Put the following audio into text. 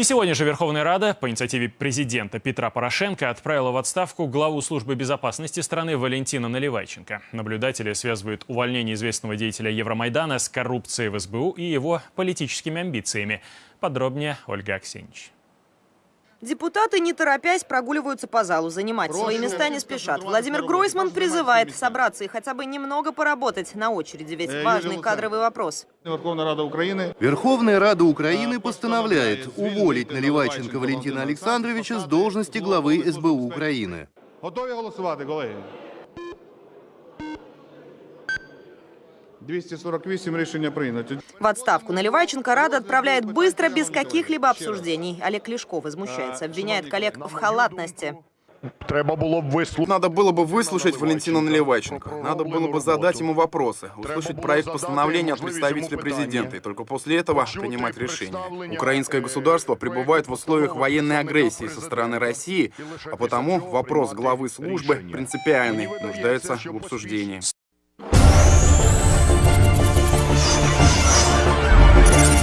И сегодня же Верховная Рада по инициативе президента Петра Порошенко отправила в отставку главу службы безопасности страны Валентина Наливайченко. Наблюдатели связывают увольнение известного деятеля Евромайдана с коррупцией в СБУ и его политическими амбициями. Подробнее Ольга Аксенич. Депутаты, не торопясь, прогуливаются по залу. Занимать свои места не спешат. Владимир Гройсман призывает собраться и хотя бы немного поработать на очереди, ведь важный кадровый вопрос. Верховна Рада України Верховная Рада Украины постановляет уволить Наливайченко Валентина Александровича с должности главы СБУ Украины. готові голосувати, колеги? 248 рішення прийнято. В отставку Наливайченко Рада отправляет быстро, без каких-либо обсуждений. Олег Лешков возмущается, обвиняет коллег в халатности. Треба. Надо было бы выслушать Валентина Наливайченко. Надо было бы задать ему вопросы, услышать проект постановления от представителя президента и только после этого принимать решение. Украинское государство пребывает в условиях военной агрессии со стороны России, а потому вопрос главы службы принципиальный, нуждается в обсуждении.